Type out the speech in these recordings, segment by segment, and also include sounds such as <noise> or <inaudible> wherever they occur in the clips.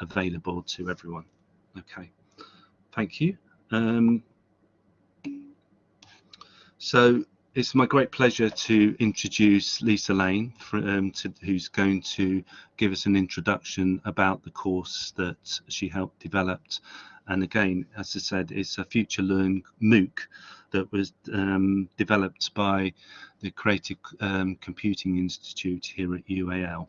available to everyone. Okay, thank you. Um, so it's my great pleasure to introduce Lisa Lane, for, um, to, who's going to give us an introduction about the course that she helped develop. And again, as I said, it's a Future Learn MOOC that was um, developed by the Creative um, Computing Institute here at UAL.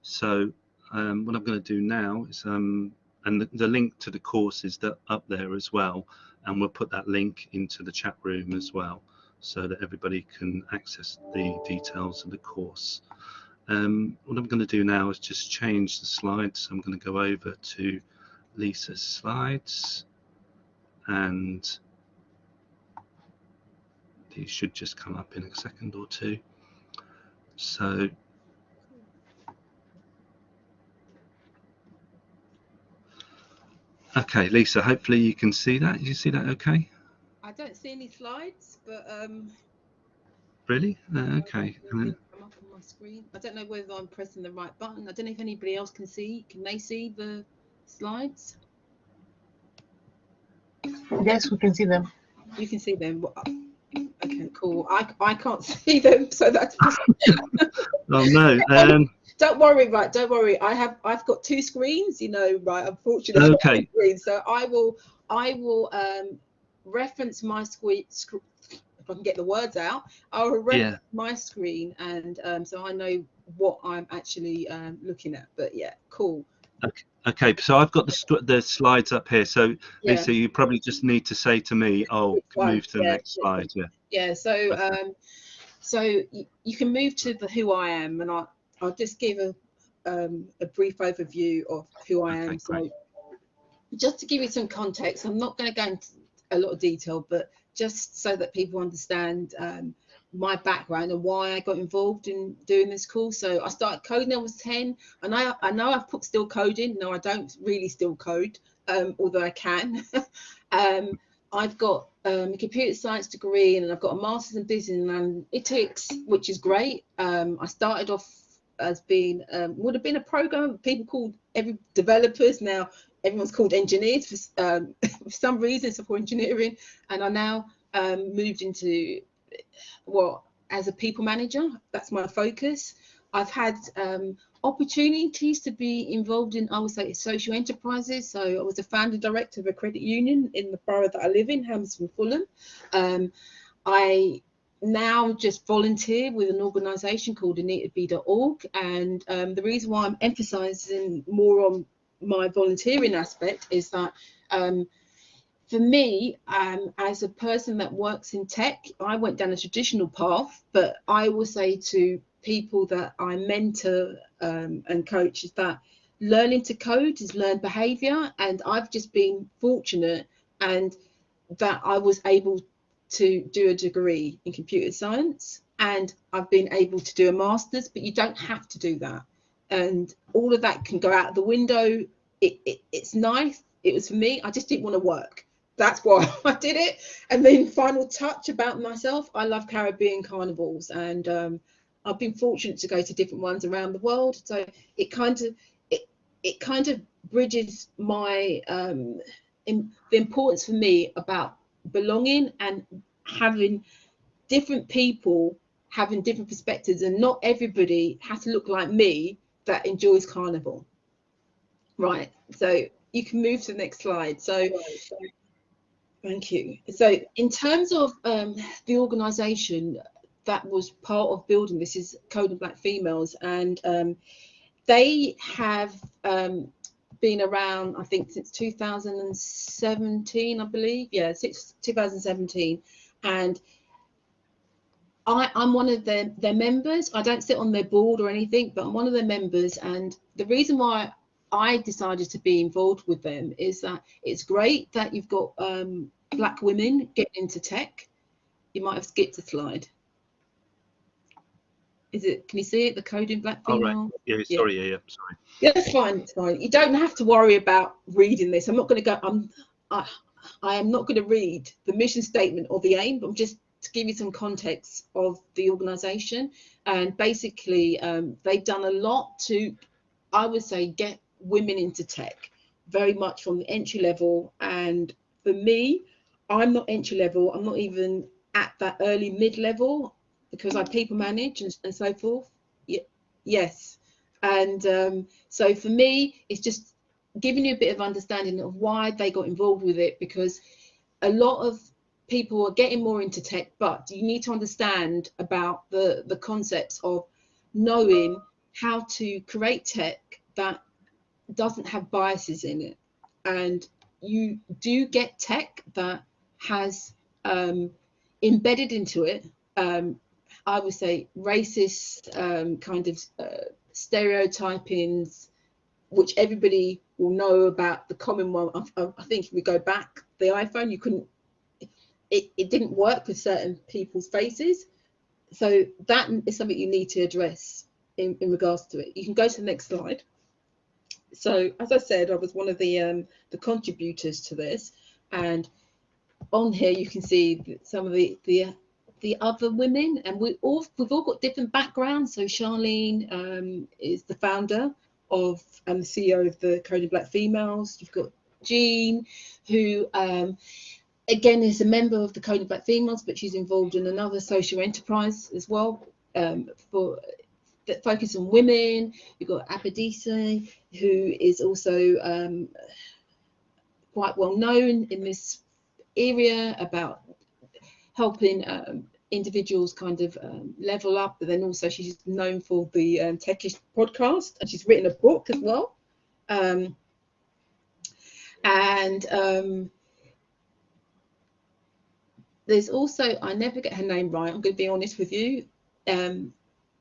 So um, what I'm going to do now is, um, and the, the, link to the course is up there as well, and we'll put that link into the chat room as well so that everybody can access the details of the course. Um, what I'm going to do now is just change the slides. I'm going to go over to Lisa's slides and these should just come up in a second or two. So Okay, Lisa, hopefully you can see that. You see that okay? I don't see any slides, but um. Really? Uh, okay. I'm up on my screen. I don't know whether I'm pressing the right button. I don't know if anybody else can see. Can they see the slides? Yes, we can see them. You can see them. Okay, cool. I I can't <laughs> see them, so that's. <laughs> oh no. <laughs> Um, don't worry, right? Don't worry. I have I've got two screens. You know, right? Unfortunately, okay. Screens, so I will I will um reference my screen if I can get the words out, I'll reference yeah. my screen and um, so I know what I'm actually um, looking at. But yeah, cool. Okay. Okay, so I've got the the slides up here. So yeah. Lisa, you probably just need to say to me, "Oh, move to the next slide." Yeah. Yeah. So, um, so you, you, can move to the who I am, and I'll I'll just give a um, a brief overview of who I am. Okay, so, just to give you some context, I'm not going to go into a lot of detail, but just so that people understand um, my background and why I got involved in doing this course. So I started coding when I was 10 and I, I know I've put still coding. No, I don't really still code, um, although I can. <laughs> um, I've got um, a computer science degree and I've got a master's in business and analytics, which is great. Um, I started off as being, um, would have been a program, people called every developers. Now everyone's called engineers for, um, <laughs> for some reason, software engineering, and I now um, moved into well as a people manager. That's my focus. I've had um, opportunities to be involved in, I would say, social enterprises. So I was a founder director of a credit union in the borough that I live in, Hammersmith Fulham. Um, I now just volunteer with an organisation called AnitaB.org, and um, the reason why I'm emphasising more on my volunteering aspect is that um, for me, um, as a person that works in tech, I went down a traditional path, but I will say to people that I mentor um, and coach is that learning to code is learned behavior. And I've just been fortunate and that I was able to do a degree in computer science and I've been able to do a master's, but you don't have to do that and all of that can go out the window. It, it, it's nice. It was for me. I just didn't want to work. That's why <laughs> I did it. And then final touch about myself. I love Caribbean carnivals, and um, I've been fortunate to go to different ones around the world. So it kind of it it kind of bridges my um, in, the importance for me about belonging and having different people having different perspectives and not everybody has to look like me that enjoys carnival. Right, so you can move to the next slide. So, thank you. So in terms of um, the organisation that was part of building this is Coding Black Females and um, they have um, been around, I think, since 2017, I believe. Yeah, since 2017. And I, am one of their, their members. I don't sit on their board or anything, but I'm one of their members. And the reason why I decided to be involved with them is that it's great that you've got um, black women getting into tech. You might have skipped a slide. Is it? Can you see it? The Coding Black Female. Oh, right. Yeah. Sorry. Yeah. Yeah. Sorry. Yeah, that's fine. It's fine. You don't have to worry about reading this. I'm not going to go. I'm. I, I am not going to read the mission statement or the aim. But I'm just to give you some context of the organization and basically um, they've done a lot to i would say get women into tech, very much from the entry level. And for me, I'm not entry level. I'm not even at that early mid level because I people manage and, and so forth. Y yes. And um, so for me, it's just giving you a bit of understanding of why they got involved with it because a lot of people are getting more into tech, but you need to understand about the, the concepts of knowing how to create tech that doesn't have biases in it. And you do get tech that has um, embedded into it, um, I would say, racist um, kind of uh, stereotypings, which everybody will know about the common one. I, I, think if we go back, the iPhone, you couldn't, it, it didn't work with certain people's faces. So that is something you need to address in, in regards to it. You can go to the next slide. So as I said, I was one of the um, the contributors to this, and on here you can see some of the the the other women, and we all we've all got different backgrounds. So Charlene um, is the founder of and the CEO of the Coding Black Females. You've got Jean, who um, again is a member of the Coding Black Females, but she's involved in another social enterprise as well um, for that focus on women. You've got Abadesi, who is also um, quite well known in this area about helping um, individuals kind of um, level up, but then also she's known for the um, Techish podcast, and she's written a book as well. Um, and um, there's also, I never get her name right, I'm going to be honest with you. Um,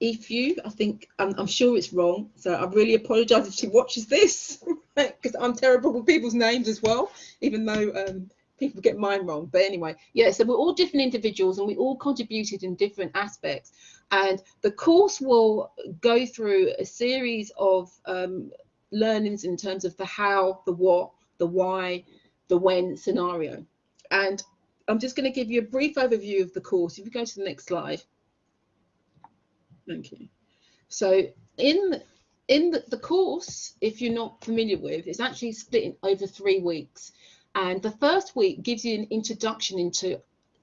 if you, I think, I'm, I'm, sure it's wrong, so I really apologise if she watches this, <laughs> because I'm terrible with people's names as well, even though um, people get mine wrong. But anyway, yeah, so we're all different individuals and we all contributed in different aspects. And the course will go through a series of um, learnings in terms of the how, the what, the why, the when scenario. And I'm just going to give you a brief overview of the course. If you go to the next slide. Thank you. So in in the, the course, if you're not familiar with, it's actually split over three weeks. And the first week gives you an introduction into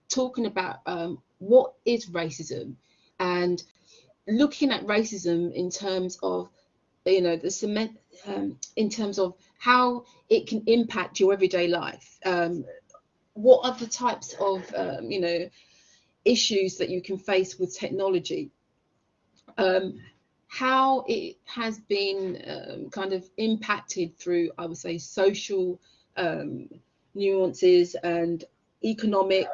talking about um, what is racism and looking at racism in terms of, you know, the cement, um, in terms of how it can impact your everyday life. Um, what are the types of, um, you know, issues that you can face with technology? Um, how it has been um, kind of impacted through, I would say, social um, nuances and economic,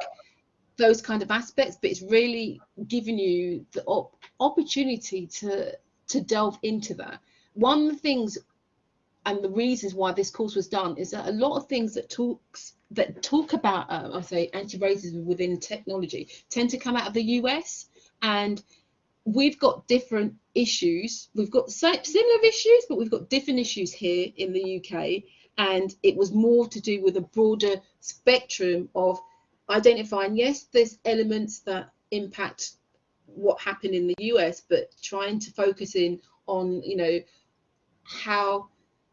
those kind of aspects, but it's really giving you the op opportunity to, to delve into that. One of the things and the reasons why this course was done is that a lot of things that talks that talk about um, I say anti-racism within technology tend to come out of the US and we've got different issues we've got similar issues but we've got different issues here in the UK and it was more to do with a broader spectrum of identifying yes there's elements that impact what happened in the US but trying to focus in on you know how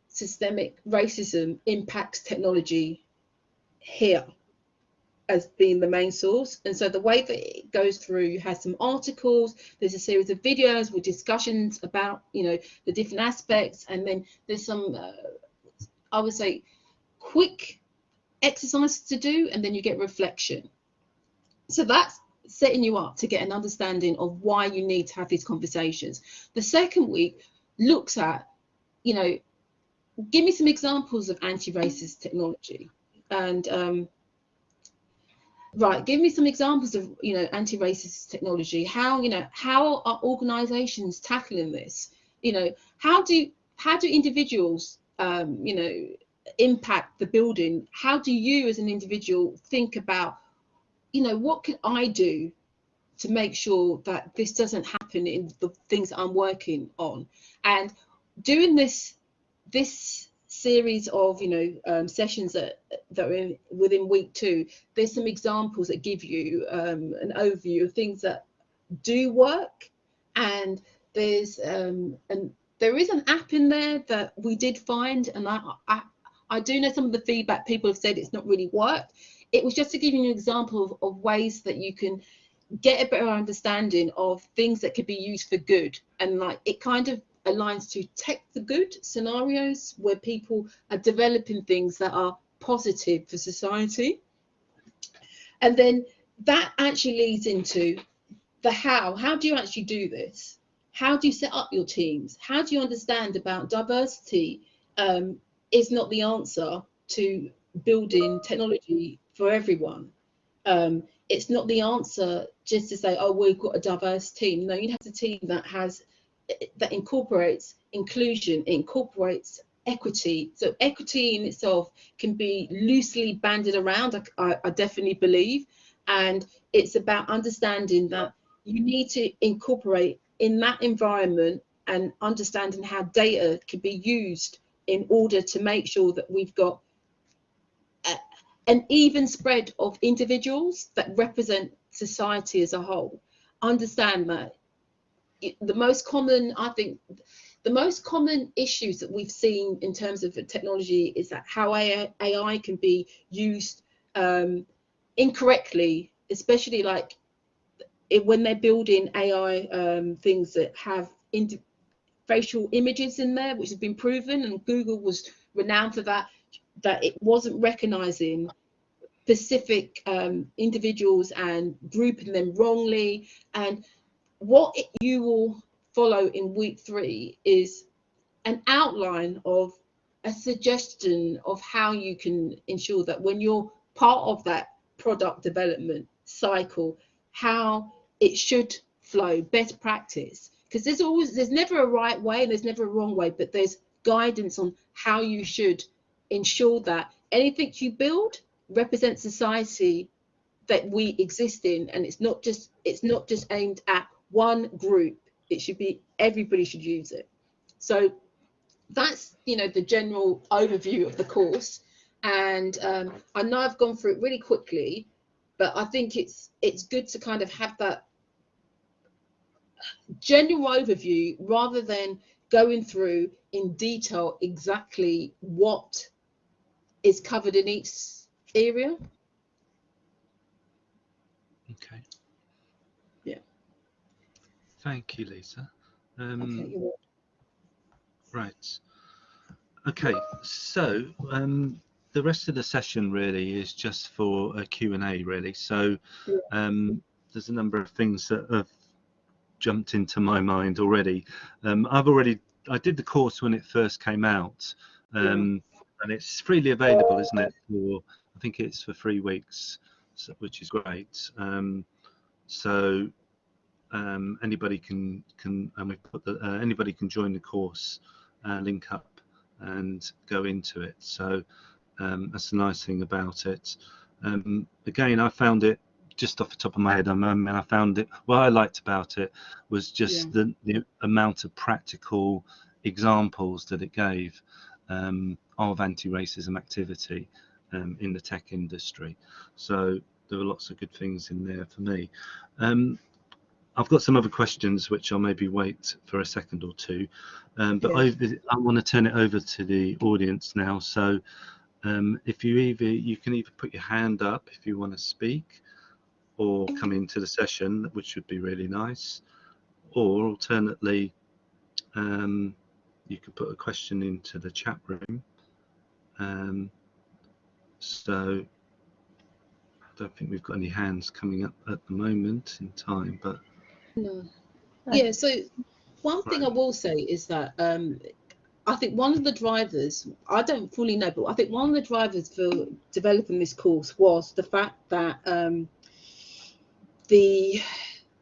systemic racism impacts technology here as being the main source. And so the way that it goes through you have some articles there's a series of videos with discussions about you know the different aspects and then there's some uh, I would say quick exercise to do and then you get reflection. So that's setting you up to get an understanding of why you need to have these conversations. The second week looks at, you know, give me some examples of anti-racist technology and um, right give me some examples of you know anti-racist technology how you know how are organizations tackling this you know how do how do individuals um, you know, impact the building, how do you as an individual think about, you know, what can I do to make sure that this doesn't happen in the things I'm working on? And doing this, this series of you know um, sessions that that are in, within week two there's some examples that give you um, an overview of things that do work and there's um, an there is an app in there that we did find, and I, I, I do know some of the feedback people have said it's not really worked. It was just to give you an example of, of ways that you can get a better understanding of things that could be used for good. And like it kind of aligns to tech the good scenarios where people are developing things that are positive for society. And then that actually leads into the how. How do you actually do this? How do you set up your teams? How do you understand about diversity um, is not the answer to building technology for everyone. Um, it's not the answer just to say, oh, we've got a diverse team. No, you have a team that has that incorporates inclusion, incorporates equity. So equity in itself can be loosely banded around, I, I definitely believe. And it's about understanding that you need to incorporate in that environment and understanding how data can be used in order to make sure that we've got a, an even spread of individuals that represent society as a whole. Understand that the most common, I think, the most common issues that we've seen in terms of technology is that how AI, AI can be used um, incorrectly, especially like it, when they're building AI um, things that have facial images in there, which has been proven, and Google was renowned for that, that it wasn't recognizing specific um, individuals and grouping them wrongly. And what it, you will follow in week three is an outline of a suggestion of how you can ensure that when you're part of that product development cycle, how it should flow, best practice. Because there's always, there's never a right way and there's never a wrong way, but there's guidance on how you should ensure that anything you build represents society that we exist in and it's not just it's not just aimed at one group. It should be everybody should use it. So that's you know the general overview of the course. And um, i know i've gone through it really quickly but i think it's it's good to kind of have that general overview rather than going through in detail exactly what is covered in each area. Okay. Yeah. Thank you lisa. Um, okay, right. Okay so um, the rest of the session really is just for a Q&A really. So um, there's a number of things that have jumped into my mind already. Um, I've already I did the course when it first came out um, and it's freely available isn't it for I think it's for three weeks so, which is great. Um, so um, anybody can can and we put the, uh, anybody can join the course uh, link up and go into it. So um, that's the nice thing about it. Um, again, I found it just off the top of my head. I mean, I found it. What I liked about it was just yeah. the, the amount of practical examples that it gave um, of anti-racism activity um, in the tech industry. So there were lots of good things in there for me. Um, I've got some other questions which I'll maybe wait for a second or two, um, but yeah. I, I want to turn it over to the audience now. So um, if you either you can either put your hand up if you want to speak or come into the session which would be really nice. Or alternately um, you can put a question into the chat room. Um, so I don't think we've got any hands coming up at the moment in time but no. Yeah so one thing right. I will say is that um, I think one of the drivers, I don't fully know, but I think one of the drivers for developing this course was the fact that um, the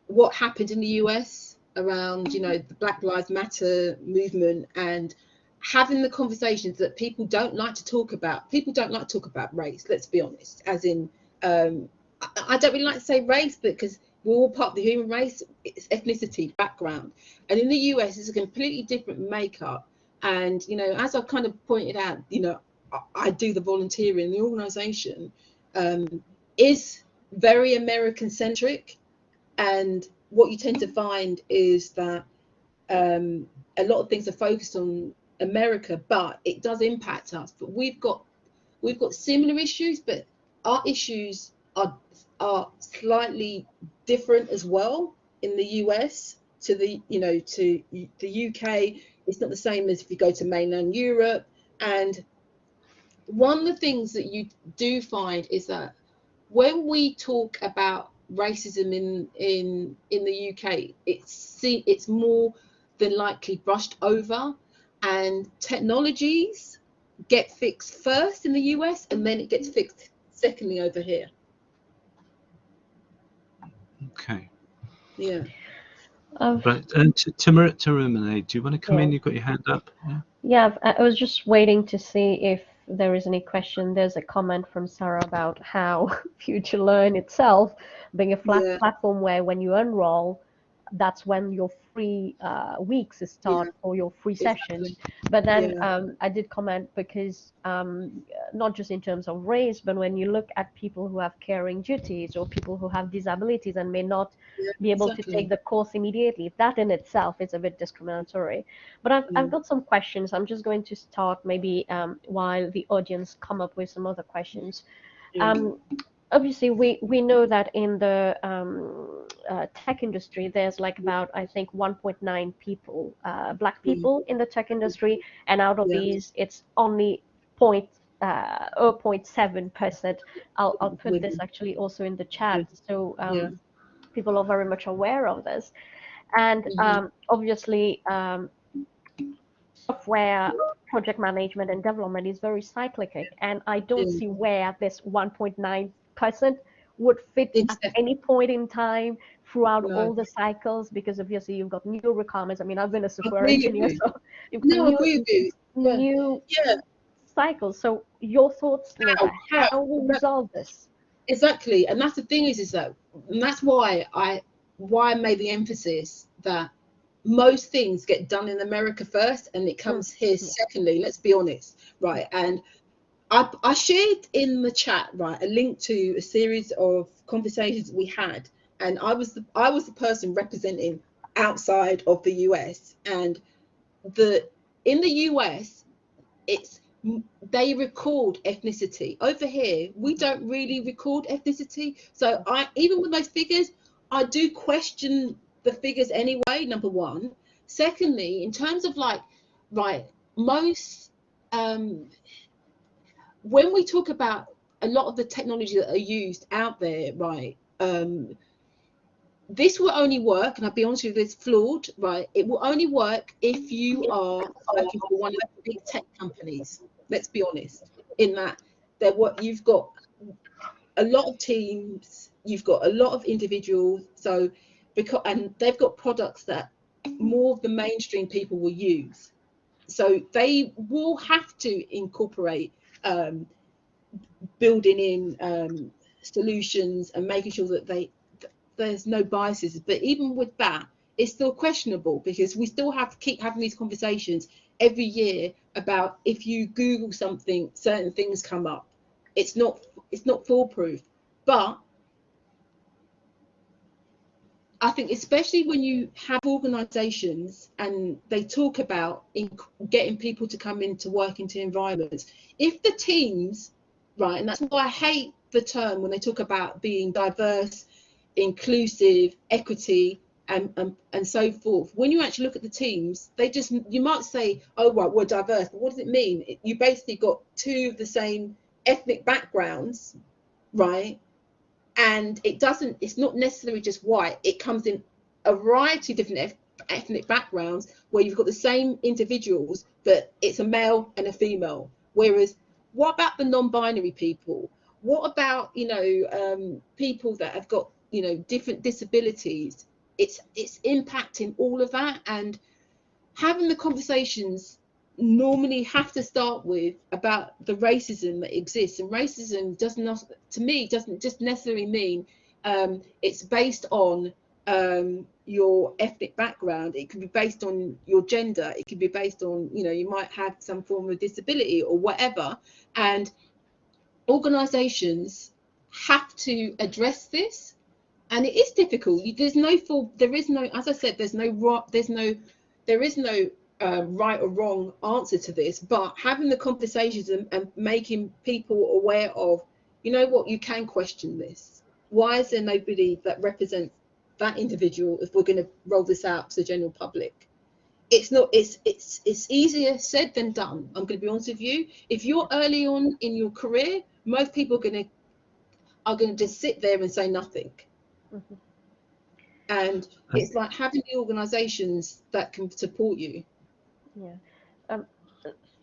what happened in the US around, you know, the Black Lives Matter movement and having the conversations that people don't like to talk about. People don't like to talk about race, let's be honest, as in, um, I, I don't really like to say race because we're all part of the human race, it's ethnicity, background. And in the US, it's a completely different makeup and, you know, as I've kind of pointed out, you know, I, I do the volunteering, the organization um, is very American centric. And what you tend to find is that um, a lot of things are focused on America, but it does impact us. But we've got we've got similar issues, but our issues are are slightly different as well in the US to the you know to the UK. It's not the same as if you go to mainland Europe. And one of the things that you do find is that when we talk about racism in in in the UK, it's see it's more than likely brushed over, and technologies get fixed first in the US, and then it gets fixed secondly over here. Okay. Yeah. Right. And Timurmane, do you want to come yeah. in? You've got your hand up. Yeah. Yeah. I was just waiting to see if there is any question. There's a comment from Sarah about how <laughs> Future Learn itself being a flat yeah. platform where when you enroll, that's when your free uh, weeks start yeah. or your free sessions. But then yeah. um, I did comment because um, not just in terms of race, but when you look at people who have caring duties or people who have disabilities and may not yeah, be able exactly. to take the course immediately, that in itself is a bit discriminatory. But I've, I've got some questions. I'm just going to start maybe um, while the audience come up with some other questions. Um, obviously we we know that in the um, uh, tech industry there's like about i think 1.9 people uh, black mm. people mm. in the tech industry and out of yeah. these it's only point uh, 0.7 percent I'll, I'll put this actually also in the chat so um, yeah. people are very much aware of this and mm-hmm. um, obviously um, software project management and development is very cyclical and i don't mm. see where this 1.9 person would fit at any point in time throughout no. all the cycles because obviously you've got new requirements. I mean, I've been a software engineer, so you've no, new, yeah. new yeah. cycles. So your thoughts, how, how, how will resolve this? Exactly, and that's the thing is, is that, and that's why I why I made the emphasis that most things get done in America first, and it comes mm. here secondly. Let's be honest, right? And I, I shared in the chat right a link to a series of conversations we had, and I was the I was the person representing outside of the US, and the in the US, it's they record ethnicity. Over here, we don't really record ethnicity. So I even with those figures, I do question the figures anyway. Number one. Secondly, in terms of like, right, most um, when we talk about a lot of the technology that are used out there, right? Um, this will only work, and I'll be honest with you, it's flawed, right? It will only work if you are working for one of the big tech companies. Let's be honest. In that, they're what you've got a lot of teams, you've got a lot of individuals. So because and they've got products that more of the mainstream people will use. So they will have to incorporate um, building in um, solutions and making sure that they there's no biases. But even with that, it's still questionable because we still have to keep having these conversations every year about if you Google something, certain things come up. It's not it's not foolproof, but I think especially when you have organisations and they talk about getting people to come into work into environments, if the teams, right, and that's why I hate the term when they talk about being diverse, inclusive, equity, and, and and so forth. When you actually look at the teams, they just you might say, oh right, we're diverse, but what does it mean? You basically got two of the same ethnic backgrounds, right? And it doesn't it's not necessarily just white. It comes in a variety of different ethnic backgrounds where you've got the same individuals but it's a male and a female. Whereas what about the non-binary people? What about you know um, people that have got you know different disabilities? It's it's impacting all of that. And having the conversations normally have to start with about the racism that exists. And racism does not to me doesn't just necessarily mean um, it's based on um, your ethnic background. It could be based on your gender. It could be based on you know you might have some form of disability or whatever. And organizations have to address this. And it is difficult. There's no full there is no as i said there's no there's no there is no um, right or wrong answer to this, but having the conversations and, and making people aware of, you know what, you can question this. Why is there nobody that represents that individual if we're going to roll this out to the general public? It's not. It's it's it's easier said than done. I'm going to be honest with you. If you're early on in your career, most people are going to are going to just sit there and say nothing. Mm-hmm. And it's like having the organisations that can support you. Yeah. Um,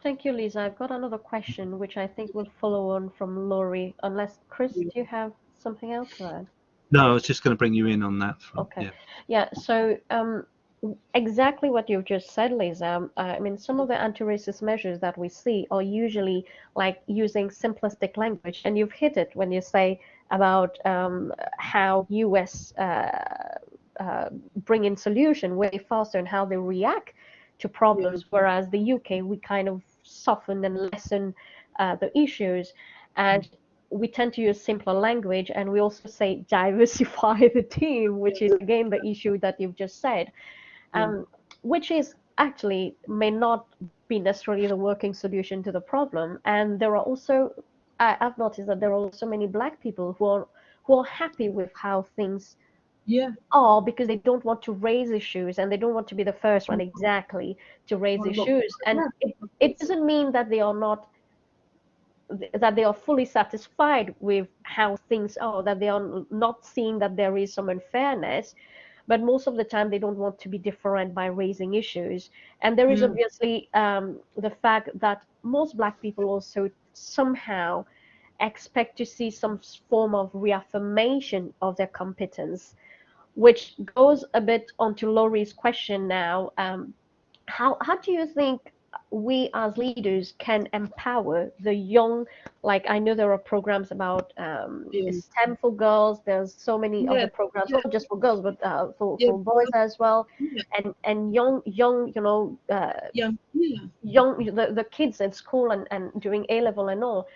thank you, Lisa. I've got another question, which I think will follow on from Laurie. Unless Chris, do you have something else to add? No, I was just going to bring you in on that. Front. Okay. Yeah. yeah so um, exactly what you've just said, Lisa. Um, I mean, some of the anti-racist measures that we see are usually like using simplistic language, and you've hit it when you say about um, how U.S. Uh, uh, bring in solution way faster and how they react to problems, whereas the UK we kind of soften and lessen uh, the issues, and we tend to use simpler language, and we also say diversify <laughs> the team, which is again the issue that you've just said, um, which is actually may not be necessarily the working solution to the problem, and there are also I, I've noticed that there are also many black people who are who are happy with how things yeah. are because they don't want to raise issues and they don't want to be the first one exactly to raise issues. And it, it doesn't mean that they are not that they are fully satisfied with how things are that they are not seeing that there is some unfairness but most of the time they don't want to be different by raising issues. And there is mm. obviously um, the fact that most black people also somehow expect to see some form of reaffirmation of their competence which goes a bit onto Laurie's question now. Um, how, how do you think we as leaders can empower the young like i know there are programs about um yeah. stem for girls there's so many yeah. other programs yeah. not just for girls but uh, for, for boys as well and and young young you know uh, young young the, the kids at school and, and doing a level and all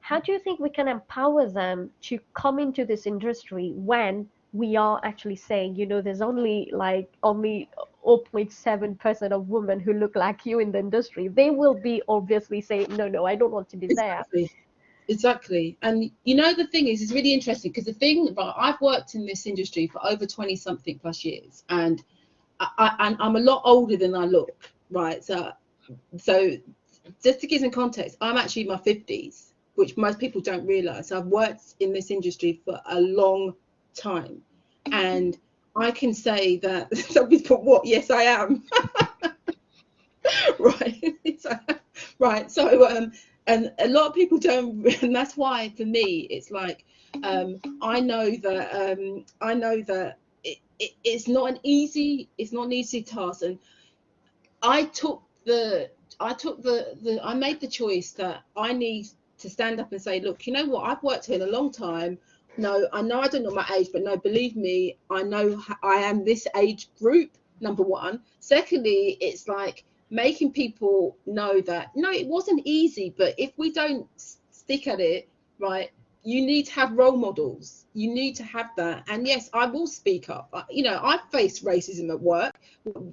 how do you think we can empower them to come into this industry when we are actually saying, you know, there's only like only 0.7% of women who look like you in the industry. They will be obviously saying, no, no, I don't want to be exactly. there. Exactly. And you know, the thing is, it's really interesting because the thing, but I've worked in this industry for over 20 something plus years and I, I, I'm a lot older than I look, right? So, so just to give some context, I'm actually in my 50s, which most people don't realize. I've worked in this industry for a long time. And I can say that <laughs> somebody's put what? Yes, I am. <laughs> right. <laughs> right. So um and a lot of people don't and that's why for me it's like um I know that um I know that it, it, it's not an easy it's not an easy task and I took the I took the the I made the choice that I need to stand up and say look you know what I've worked here a long time no, I know I don't know my age, but no, believe me, I know I am this age group, number one. Secondly, it's like making people know that, no, it wasn't easy, but if we don't stick at it, right, you need to have role models. You need to have that. And yes, I will speak up. You know, I've faced racism at work.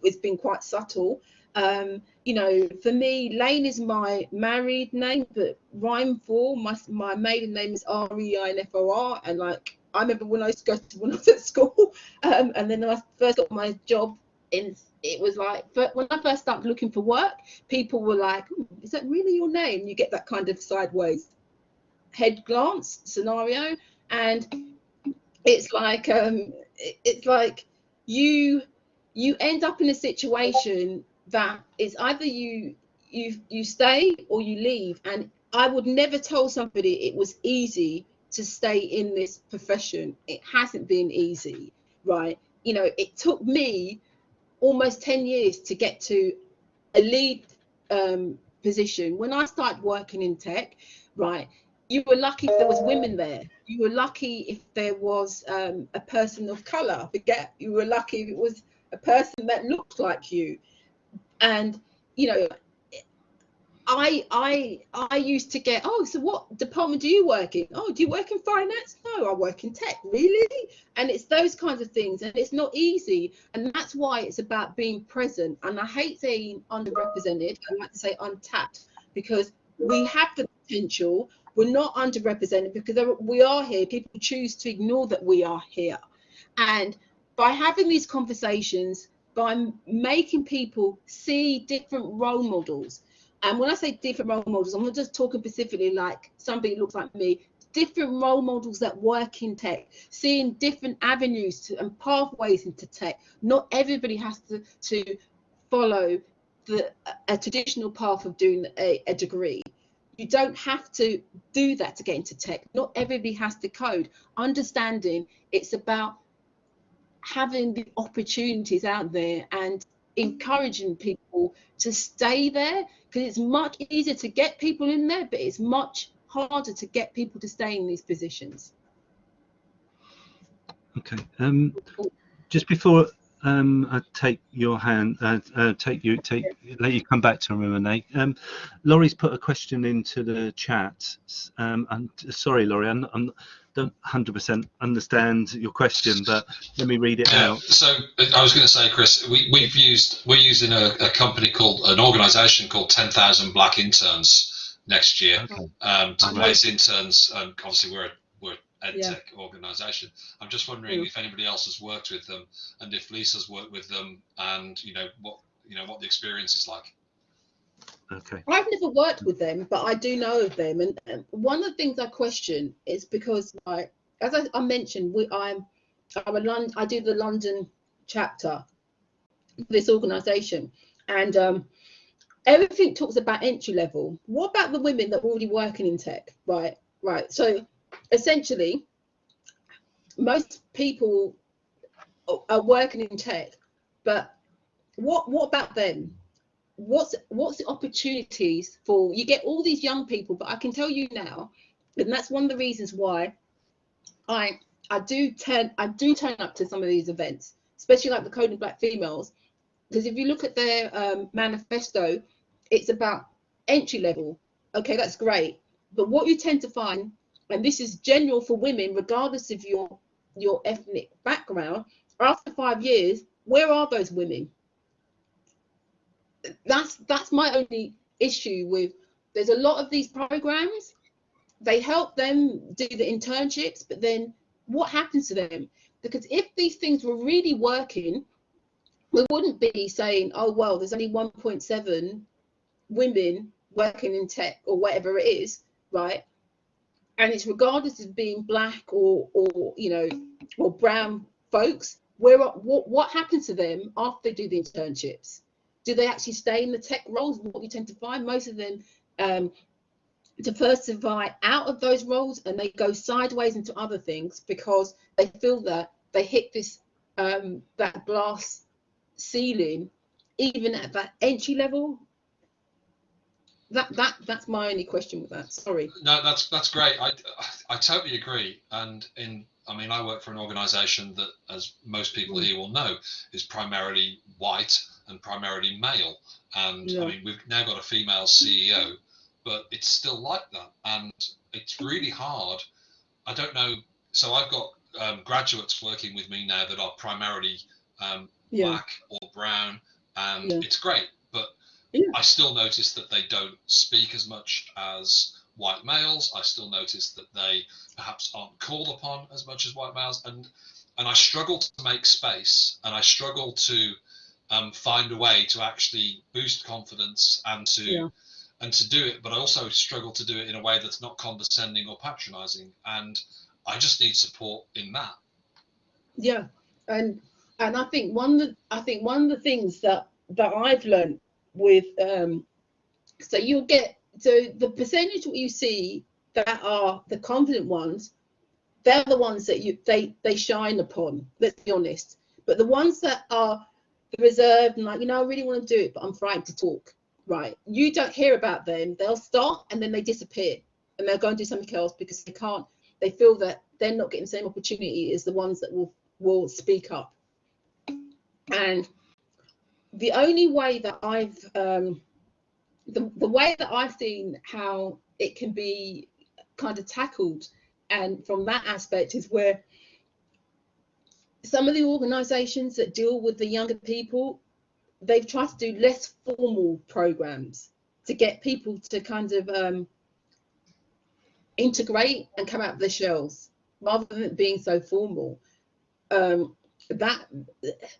It's been quite subtle. Um, you know, for me, Lane is my married name, but rhyme for my my maiden name is R E I N F O R, and like I remember when I used to go to when I was at school, <laughs> um, and then I first got my job in, it was like when I first started looking for work, people were like, "Is that really your name?" You get that kind of sideways head glance scenario, and it's like um, it's like you you end up in a situation that it's either you you you stay or you leave. And i would never tell somebody it was easy to stay in this profession. It hasn't been easy right? You know it took me almost 10 years to get to a lead um, position. When i started working in tech right you were lucky if there was women there. You were lucky if there was um, a person of color. Forget you were lucky if it was a person that looked like you and you know I I I used to get oh so what department do you work in? Oh do you work in finance? No I work in tech. Really? And it's those kinds of things and it's not easy. And that's why it's about being present. And I hate saying underrepresented. I like to say untapped because we have the potential. We're not underrepresented because we are here. People choose to ignore that we are here. And by having these conversations by making people see different role models and when I say different role models, I'm not just talking specifically like somebody looks like me, different role models that work in tech, seeing different avenues to, and pathways into tech. Not everybody has to, to follow the, a traditional path of doing a, a degree. You don't have to do that to get into tech. Not everybody has to code. Understanding it's about having the opportunities out there and encouraging people to stay there because it's much easier to get people in there, but it's much harder to get people to stay in these positions. Okay. Um, just before um, I take your hand, uh, uh, take you, take let you come back to Renee. Um, Laurie's put a question into the chat. Um, I'm sorry, Laurie, I'm, I'm don't 100% understand your question, but let me read it yeah, out. So I was going to say, Chris, we, we've used we're using a, a company called an organisation called 10,000 Black Interns next year okay. um, to place interns. Um, obviously, we're we're ed yeah. tech organisation. I'm just wondering if anybody else has worked with them, and if Lisa's worked with them, and you know what you know what the experience is like. Okay. I've never worked with them, but I do know of them. And, one of the things I question is because, like, as I, I mentioned, we, I'm, I'm a London, I do the London chapter this organisation, and um, everything talks about entry level. What about the women that are already working in tech? Right, right. So essentially, most people are working in tech, but what what about them? What's what's the opportunities for you get all these young people but i can tell you now and that's one of the reasons why i i do turn i do turn up to some of these events especially like the coding black females because if you look at their um, manifesto it's about entry level. Okay that's great. But what you tend to find and this is general for women regardless of your your ethnic background after five years where are those women that's that's my only issue with there's a lot of these programs. They help them do the internships but then what happens to them? Because if these things were really working we wouldn't be saying oh well there's only 1.7 women working in tech or whatever it is right? And it's regardless of being black or or you know or brown folks where what what happens to them after they do the internships do they actually stay in the tech roles? What we tend to find, most of them um, diversify out of those roles and they go sideways into other things because they feel that they hit this um, that glass ceiling, even at that entry level. That that that's my only question with that. Sorry. No, that's that's great. I I totally agree. And in I mean, I work for an organisation that, as most people mm. here will know, is primarily white and primarily male. And yeah. I mean, we've now got a female CEO, but it's still like that. And it's really hard. I don't know. So I've got um, graduates working with me now that are primarily um, yeah. black or brown, and yeah. it's great. But I still notice that they don't speak as much as white males. I still notice that they perhaps aren't called upon as much as white males, and and I struggle to make space, and I struggle to um, find a way to actually boost confidence and to yeah. and to do it but i also struggle to do it in a way that's not condescending or patronizing. And i just need support in that. Yeah and and i think one of the, i think one of the things that that i've learned with um so you'll get so the percentage what you see that are the confident ones they're the ones that you they they shine upon let's be honest. But the ones that are reserved and like, you know, I really want to do it, but I'm frightened to talk. Right. You don't hear about them. They'll start and then they disappear and they'll go and do something else because they can't, they feel that they're not getting the same opportunity as the ones that will will speak up. And the only way that I've um, the, the way that I've seen how it can be kind of tackled and from that aspect is where some of the organizations that deal with the younger people they've tried to do less formal programs to get people to kind of um, integrate and come out of their shells rather than being so formal. Um, that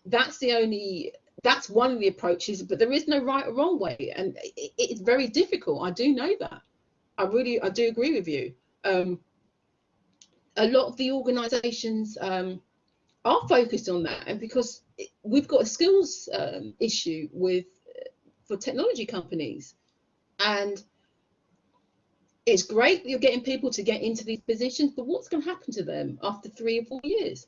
that's the only that's one of the approaches but there is no right or wrong way and it, it's very difficult. I do know that. I really i do agree with you. Um, a lot of the organizations um, are focused on that and because we've got a skills um, issue with for technology companies and it's great that you're getting people to get into these positions but what's going to happen to them after three or four years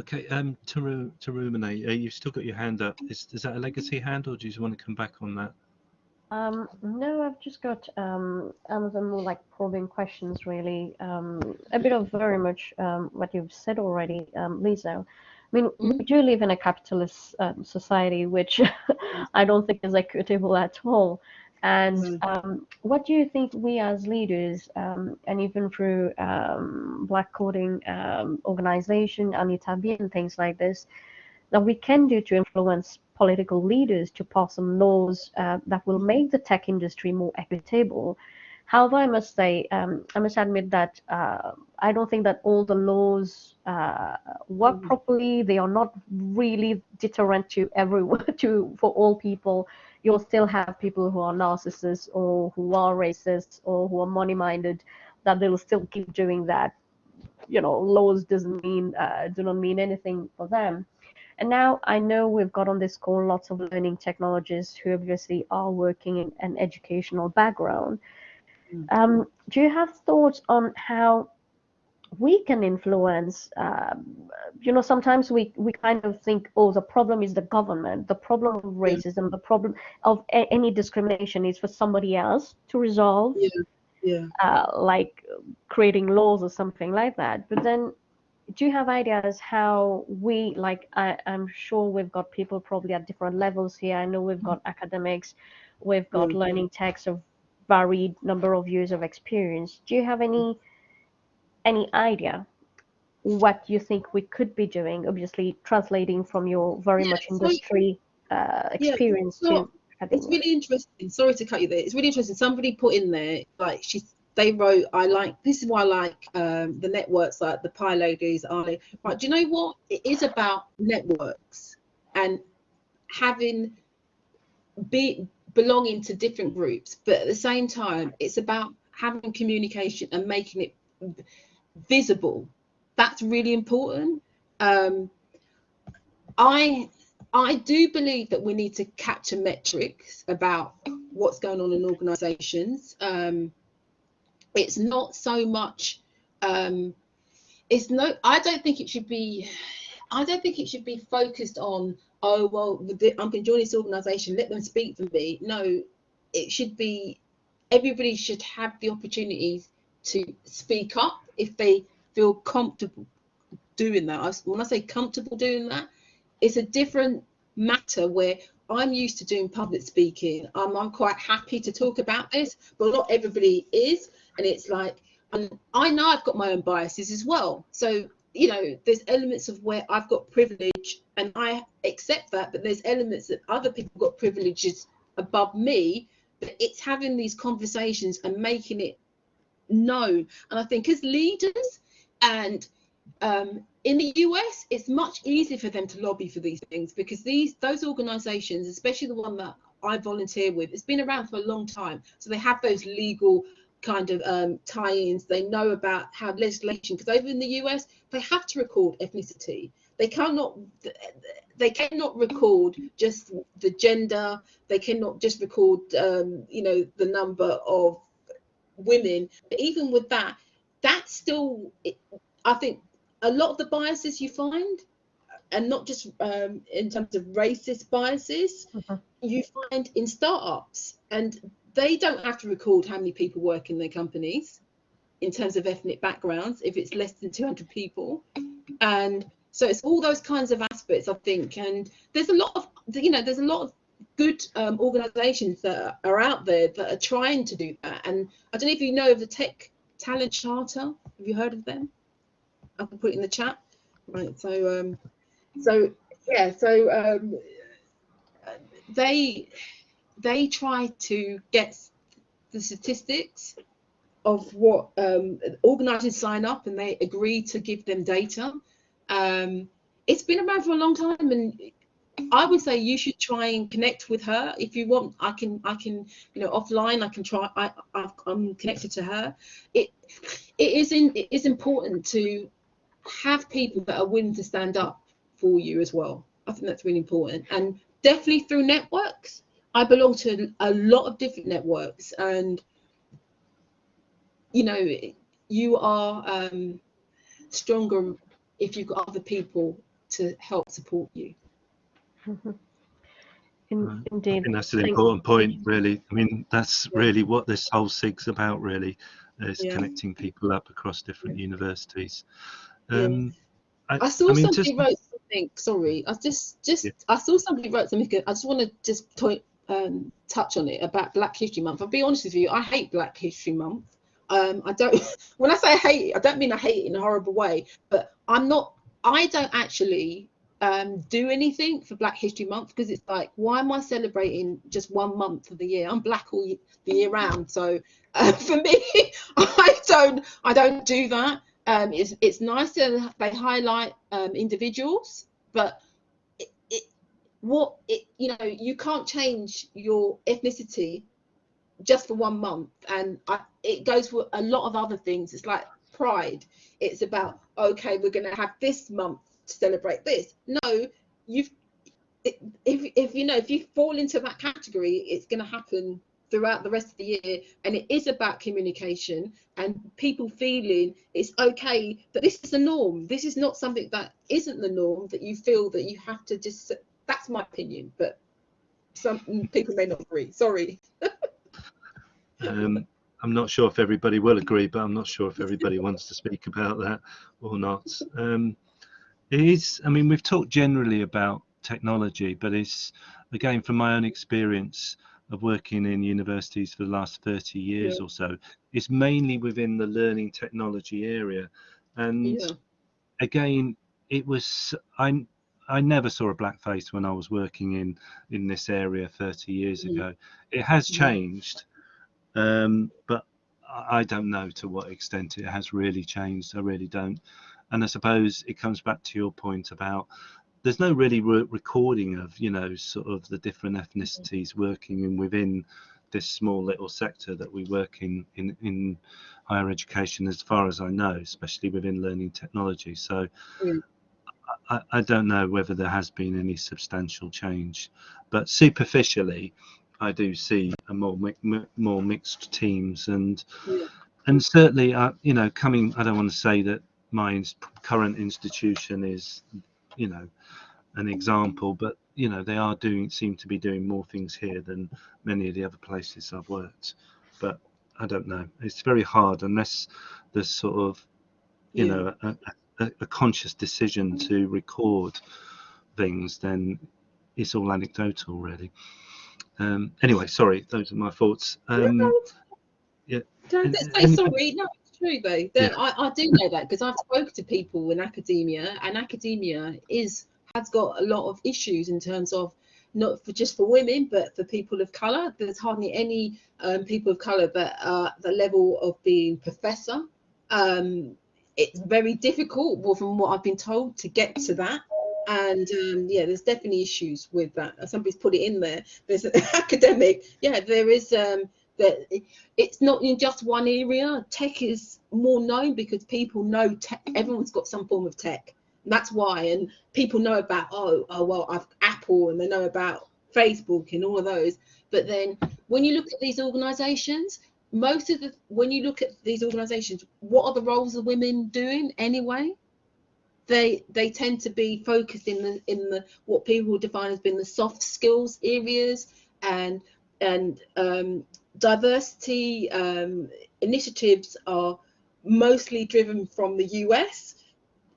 Okay, um, to, to ruminate, uh, you've still got your hand up. Is, is that a legacy hand or do you want to come back on that? Um, no, I've just got um, Amazon more like probing questions, really. Um, a bit of very much um, what you've said already, um, Lisa. I mean, we do live in a capitalist um, society, which <laughs> I don't think is equitable at all. And Mm. um, what do you think we as leaders, um, and even through um, Black Coding um, organization, AnitaB and things like this, that we can do to influence political leaders to pass some laws uh, that will make the tech industry more equitable? However, I must say, um, I must admit that uh, I don't think that all the laws uh, work Mhm. properly. They are not really deterrent to everyone, <laughs> to for all people you'll still have people who are narcissists or who are racists or who are money minded that they'll still keep doing that you know laws doesn't mean uh, do not mean anything for them and now i know we've got on this call lots of learning technologists who obviously are working in an educational background Mm. um, do you have thoughts on how we can influence um, you know sometimes we we kind of think oh the problem is the government the problem of Yeah. racism the problem of a- any discrimination is for somebody else to resolve Yeah. yeah uh, like creating laws or something like that but then do you have ideas how we like I, i'm sure we've got people probably at different levels here. I know we've got academics we've got Yeah. learning techs of varied number of years of experience. Do you have any any idea what you think we could be doing? Obviously translating from your very Yeah, much so- industry uh, experience so to it's really interesting. Sorry to cut you there. It's really interesting. Somebody put in there like she they wrote i like this is why i like um, the networks like the PyLadies i right do you know what? It is about networks and having be belonging to different groups but at the same time it's about having communication and making it visible. That's really important. Um, i I do believe that we need to capture metrics about what's going on in organisations. Um, it's not so much. Um, it's no. I don't think it should be. I don't think it should be focused on. Oh well, the- I'm going to join this organisation. Let them speak for me. No, it should be. Everybody should have the opportunities to speak up if they feel comfortable doing that. When I say comfortable doing that, it's a different matter where I'm used to doing public speaking. Um, I'm quite happy to talk about this, but not everybody is. And it's like, and I know I've got my own biases as well. So, you know, there's elements of where I've got privilege and I accept that, but there's elements that other people got privileges above me. But it's having these conversations and making it known. And I think as leaders and um, in the US, it's much easier for them to lobby for these things because these those organisations, especially the one that I volunteer with, it's been around for a long time. So they have those legal kind of um, tie-ins. They know about how legislation, because over in the US, they have to record ethnicity. They cannot they cannot record just the gender. They cannot just record um, you know the number of women. But even with that, that's still I think a lot of the biases you find, and not just um, in terms of racist biases, Mhm. you find in startups, and they don't have to record how many people work in their companies in terms of ethnic backgrounds if it's less than 200 people. And so it's all those kinds of aspects, I think. And there's a lot of, you know, there's a lot of good um, organisations that are out there that are trying to do that. And I don't know if you know of the Tech Talent Charter. Have you heard of them? I can put it in the chat. Right. So, um, so yeah. So um, they they try to get the statistics of what um, organisers sign up and they agree to give them data. Um, it's been around for a long time, and I would say you should try and connect with her if you want. I can, I can, you know, offline. I can try. I, I am connected to her. It, it is in, it is important to have people that are willing to stand up for you as well. I think that's really important, and definitely through networks. I belong to a lot of different networks, and you know, you are um, stronger if you've got other people to help support you. <laughs> Mm-hmm. In, indeed. I think that's an important point, really. I mean, that's yeah. really what this whole SIG's about, really, is yeah. connecting people up across different yeah. universities. Um, I, I, saw I mean, somebody just, wrote something. Sorry, I just just I saw somebody wrote something. I just want to just point, um, touch on it about Black History Month. I'll be honest with you, I hate Black History Month. Um, I don't. <laughs> When I say I hate it, I don't mean I hate it in a horrible way, but I'm not. I don't actually um, do anything for Black History Month because it's like, why am I celebrating just one month of the year? I'm black all the year round, so <laughs> uh, for me, <laughs> I don't, I don't do that. Um, it's it's nice that they highlight um, individuals, but what it, you know, you can't change your ethnicity just for one month, and I, it goes for a lot of other things. It's like pride. It's about okay, we're going to have this month to celebrate this. No, you've if if you know if you fall into that category, it's going to happen throughout the rest of the year and it is about communication and people feeling it's okay that this is the norm this is not something that isn't the norm that you feel that you have to just that's my opinion but some people may not agree sorry <laughs> um, i'm not sure if everybody will agree but i'm not sure if everybody wants to speak about that or not um, it is, I mean, we've talked generally about technology, but it's, again, from my own experience of working in universities for the last 30 years yeah. or so, it's mainly within the learning technology area. And yeah. again, it was, I, I never saw a black face when I was working in in this area 30 years mm. ago. It has changed, um, but I don't know to what extent it has really changed. I really don't. And I suppose it comes back to your point about there's no really re recording of you know sort of the different ethnicities working in within this small little sector that we work in in in higher education as far as I know especially within learning technology so mm. I, I don't know whether there has been any substantial change but superficially I do see a more more mixed teams and yeah. and certainly uh, you know coming I don't want to say that my current institution is, you know, an example, but you know they are doing seem to be doing more things here than many of the other places I've worked. But I don't know. It's very hard unless there's sort of, you yeah. know, a, a, a, conscious decision to record things. Then it's all anecdotal, really. Um, anyway, sorry, those are my thoughts. Um, yeah. Don't say sorry. No, it's true though. Yeah. I, I do know that because I've spoken to people in academia, and academia is has got a lot of issues in terms of not for just for women, but for people of color. There's hardly any um, people of color that are the level of being professor. Um, it's very difficult, well, from what I've been told, to get to that. And um, yeah, there's definitely issues with that. Somebody's put it in there. There's an <laughs> academic. Yeah, there is. Um, that it's not in just one area. Tech is more known because people know tech. Everyone's got some form of tech. That's why, and people know about oh oh well, I've Apple, and they know about Facebook and all of those. But then when you look at these organisations, most of the when you look at these organisations, what are the roles of women doing anyway? They they tend to be focused in the in the what people define as being the soft skills areas and and um, diversity um, initiatives are mostly driven from the US.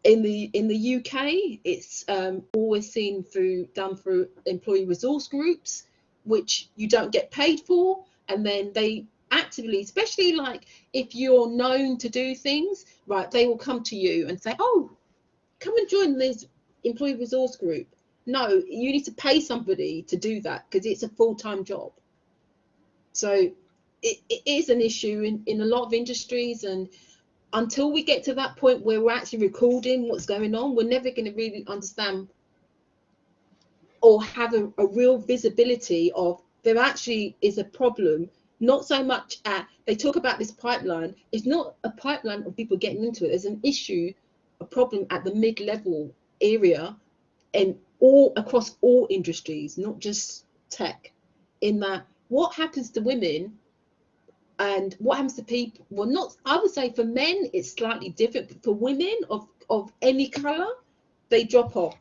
In the in the UK, it's um, always seen through done through employee resource groups, which you don't get paid for and then they actively especially like if you're known to do things right they will come to you and say oh come and join this employee resource group. No you need to pay somebody to do that because it's a full-time job. So it, it is an issue in, in a lot of industries and until we get to that point where we're actually recording what's going on we're never going to really understand or have a, a real visibility of there actually is a problem not so much at they talk about this pipeline. It's not a pipeline of people getting into it. There's an issue a problem at the mid-level area and all across all industries not just tech in that what happens to women and what happens to people well not i would say for men it's slightly different but for women of of any color they drop off.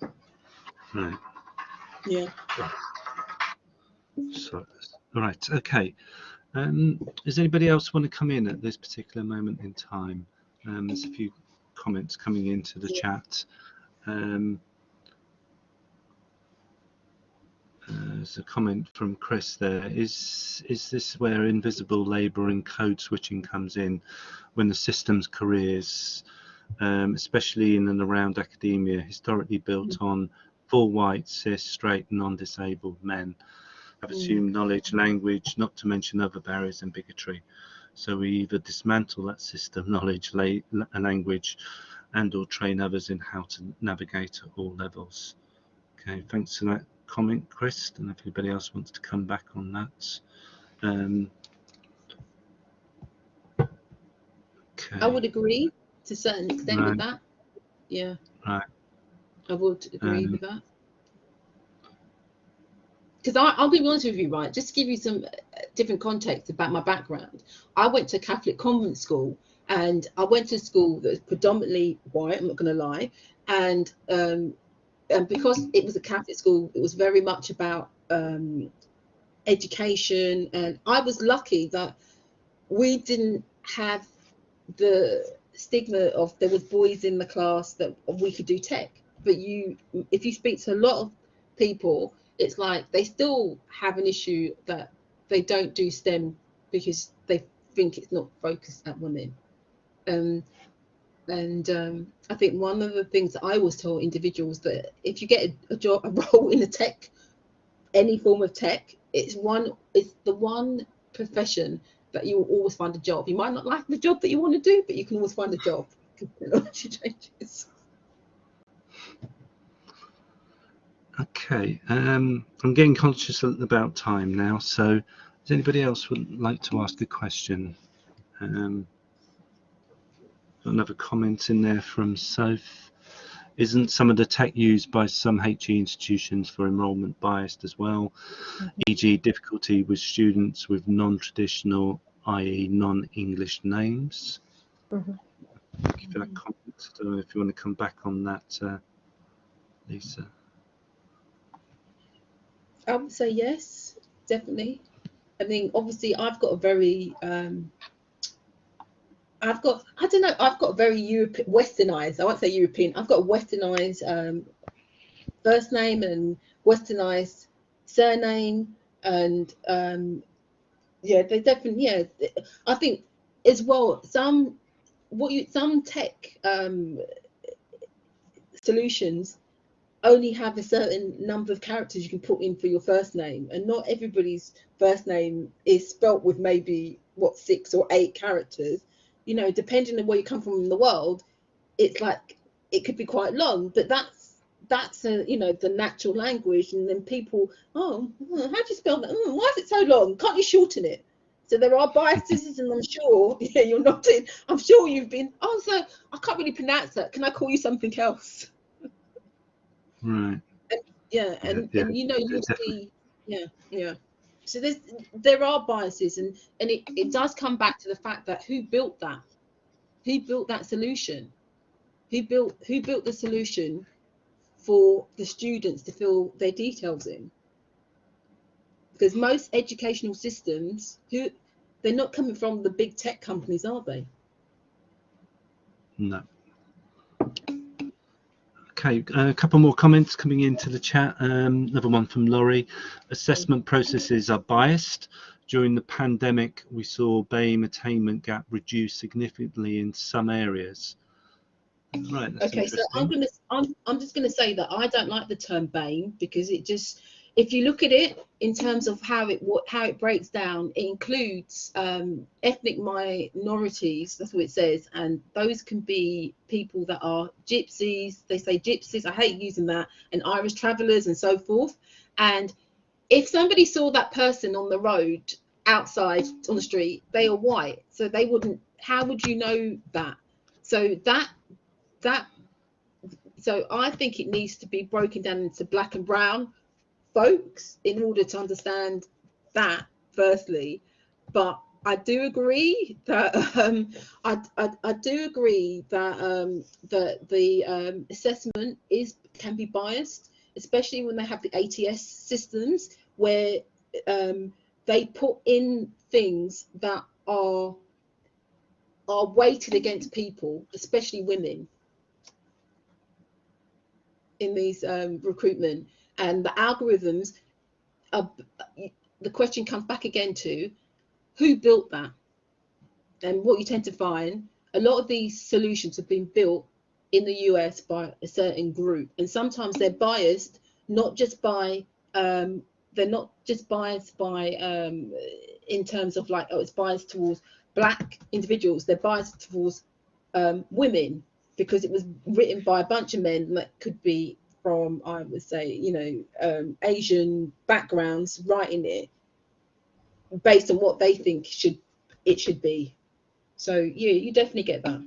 Hmm. Right. yeah So, all right. Okay. Um, does anybody else want to come in at this particular moment in time? Um, there's a few comments coming into the Yeah. chat. Um, uh, there's a comment from Chris there. Is is this where invisible labour and code switching comes in when the systems careers, um, especially in and around academia, historically built on full white, cis, straight, non-disabled men, have Mm. assumed knowledge, language, not to mention other barriers and bigotry. So we either dismantle that system, <laughs> knowledge, la- la- language, and or train others in how to navigate at all levels. Okay, thanks for that comment, Chris. And if anybody else wants to come back on that. Um, okay. I would agree to a certain extent Right. with that. Yeah. Right. I would agree Um, with that. Because I'll be honest with you, right? Just to give you some uh, different context about my background. I went to Catholic convent school and I went to school that was predominantly white, I'm not going to lie. And, um, and because it was a Catholic school, it was very much about um, education. And I was lucky that we didn't have the stigma of there was boys in the class that we could do tech but you if you speak to a lot of people it's like they still have an issue that they don't do stem because they think it's not focused at women um, and um, i think one of the things i always tell individuals that if you get a, a job a <laughs> role in a tech any form of tech it's one it's the one profession that you will always find a job. You might not like the job that you want to do, but you can always find a job. <laughs> Technology changes. Okay, um, I'm getting conscious about time now. So, does anybody else would like to ask a question? Um, got another comment in there from Soph. Isn't some of the tech used by some HE institutions for enrolment biased as well? E.g., difficulty with students with non-traditional, i.e., non-English names. Mhm. Thank you for that comment. I don't know if you want to come back on that, uh, Lisa. I would say yes, definitely. I mean, obviously, I've got a very, um, I've got, I don't know, I've got a very European, westernized, I won't say European, I've got westernized um, first name and westernized surname. And um, yeah, they definitely, yeah, I think as well, some, what you, some tech um, solutions only have a certain number of characters you can put in for your first name. And not everybody's first name is spelt with maybe what six or eight characters. You know depending on where you come from in the world it's like it could be quite long. But that's that's a you know the natural language. And then people oh how do you spell that? "Hmm, why is it so long? Can't you shorten it? So there are biases <laughs> and i'm sure <laughs> yeah you're not in i'm sure you've been oh so i can't really pronounce that. Can i call you something else Right. yeah and, yeah, and you know you definitely. see yeah yeah so there's there are biases and and it, it does come back to the fact that who built that who built that solution who built who built the solution for the students to fill their details in because most educational systems who they're not coming from the big tech companies are they No. Okay, a couple more comments coming into the chat. Um, another one from Laurie. Assessment processes are biased. During the pandemic, we saw BAME attainment gap reduce significantly in some areas. Right. Okay, so I'm gonna, I'm, I'm just gonna say that I don't like the term BAME because it just, if you look at it in terms of how it how it breaks down, it includes um, ethnic minorities. That's what it says, and those can be people that are gypsies. They say gypsies. I hate using that, and Irish travellers and so forth. And if somebody saw that person on the road outside on the street, they are white, so they wouldn't. How would you know that? So that that so I think it needs to be broken down into black and brown folks in order to understand that firstly. But I do agree that <laughs> um, I, I, I do agree that um, that the um, assessment is can be biased especially when they have the ATS systems where um, they put in things that are are weighted against people especially women in these um, recruitment and the algorithms are, the question comes back again to who built that? And what you tend to find a lot of these solutions have been built in the US by a certain group. And sometimes they're biased not just by um, they're not just biased by um, in terms of like oh it's biased towards black individuals they're biased towards um, women because it was written by a bunch of men that could be from I would say you know um, Asian backgrounds writing it based on what they think should it should be. So yeah, you definitely get that.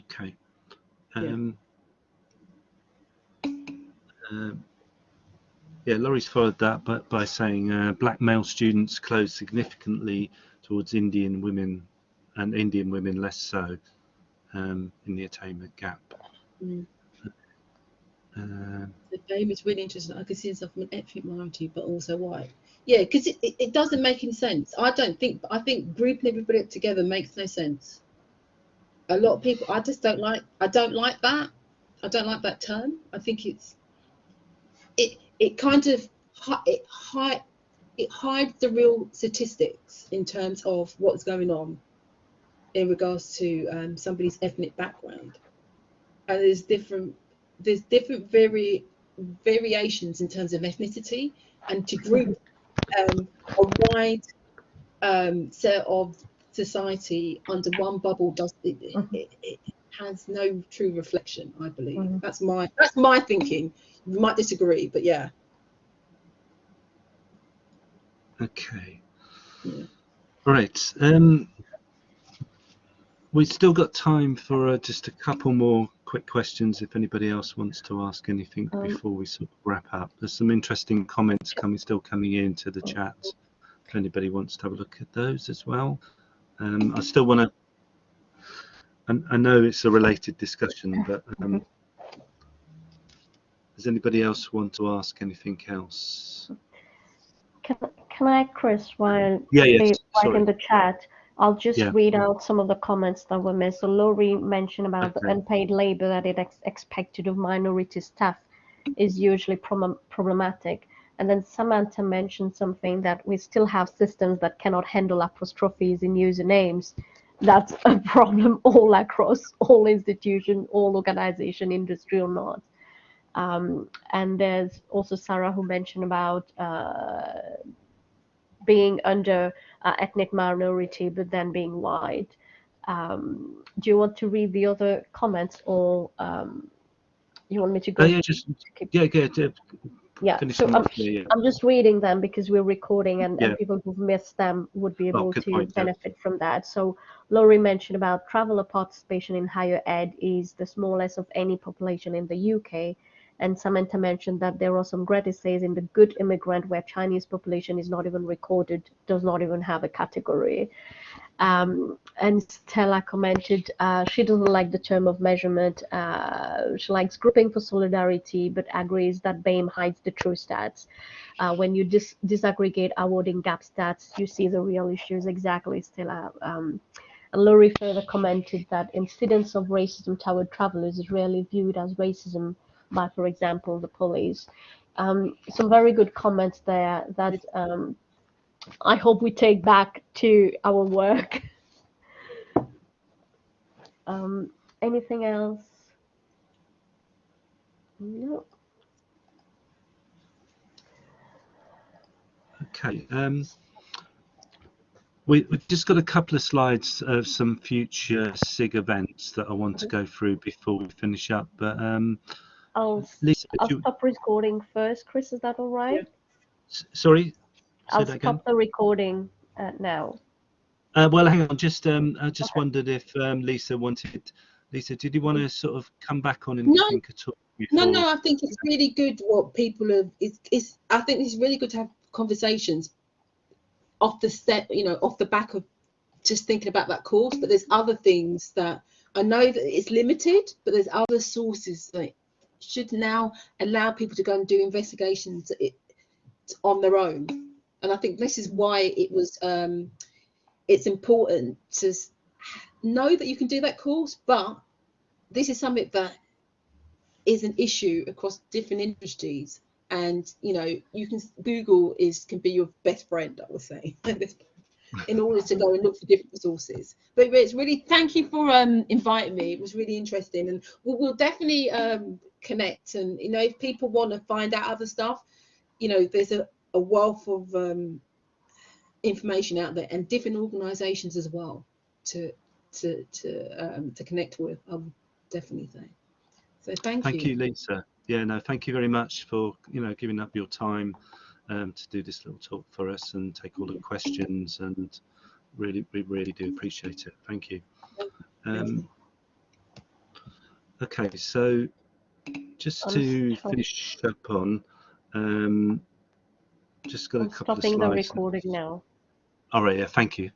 Okay. Yeah. Um, um, yeah, Laurie's followed that by, by saying uh, black male students close significantly towards Indian women and Indian women less so um, in the attainment gap. Mm. Um, The game is really interesting. I can see from an ethnic minority, but also white. Yeah, because it, it, it doesn't make any sense. I don't think. I think grouping everybody up together makes no sense. A lot of people. I just don't like. I don't like that. I don't like that term. I think it's. It it kind of it hide it hides the real statistics in terms of what's going on in regards to um, somebody's ethnic background, and there's different there's different vari- variations in terms of ethnicity and to group um, a wide um, set of society under one bubble does it, it, it has no true reflection i believe Mhm. that's my that's my thinking you might disagree but yeah okay. Yeah. Right. Um, we've still got time for uh, just a couple more quick questions if anybody else wants to ask anything Um, before we sort of wrap up. There's some interesting comments coming, still coming into the chat. If anybody wants to have a look at those as well. Um, I still want to. I, I know it's a related discussion, but um, does anybody else want to ask anything else? Can, can I, Chris, while Yeah, yes. write in the chat, I'll just Yeah. read out some of the comments that were missed. So Laurie mentioned about the unpaid labor that it ex- expected of minority staff is usually problem- problematic. And then Samantha mentioned something that we still have systems that cannot handle apostrophes in usernames. That's a <laughs> problem all across all institution, all organization, industry or not. Um, and there's also Sarah who mentioned about uh, being under uh, ethnic minority, but then being white. Um, do you want to read the other comments, or um, you want me to go? Oh, yeah, just keep- yeah, yeah. yeah, yeah. So I'm. Yeah. I'm just reading them because we're recording, and, Yeah. and people who've missed them would be Oh, able good to point, benefit from that. So Laurie mentioned about traveller participation in higher ed is the smallest of any population in the UK. And Samantha mentioned that there are some great essays in the Good Immigrant where Chinese population is not even recorded, does not even have a category. Um, and Stella commented uh, she doesn't like the term of measurement. Uh, she likes grouping for solidarity, but agrees that BAME hides the true stats. Uh, when you dis- disaggregate awarding gap stats, you see the real issues exactly, Stella. Um, Laurie further commented that incidents of racism toward travelers is rarely viewed as racism by, for example, the police. Um, some very good comments there that um, I hope we take back to our work. <laughs> um, anything else? No. Okay. Um, we, we've just got a couple of slides of some future SIG events that I want to go through before we finish up. But um, I'll, Lisa, I'll you- stop recording first. Chris, is that all right? s- sorry, say I'll that again. stop the recording uh, now. Uh, well, hang on. Just um, I just wondered if um, Lisa wanted. Lisa, did you want to sort of come back on No. anything at all? No, before- no, I think it's really good what people have. It's, it's. I think it's really good to have conversations off the step, you know, off the back of just thinking about that course. But there's other things that I know that it's limited, but there's other sources that should now allow people to go and do investigations on their own. And I think this is why it was. Um, it's important to know that you can do that course, but this is something that is an issue across different industries and you know you can google is can be your best friend i would say <laughs> in order to go and look for different resources but it's really thank you for um inviting me. It was really interesting. And we'll, we'll definitely um connect. And you know if people want to find out other stuff you know there's a, a wealth of um information out there and different organizations as well to to to um to connect with i would definitely say. So thank, you. Thank you, Lisa. Yeah, no, thank you very much for you know giving up your time um, to do this little talk for us and take all the questions and really we really do appreciate it. Thank you. Um, okay, so just to finish up on, um, just got a I'm couple of stopping the slides. recording now. All right, yeah, thank you.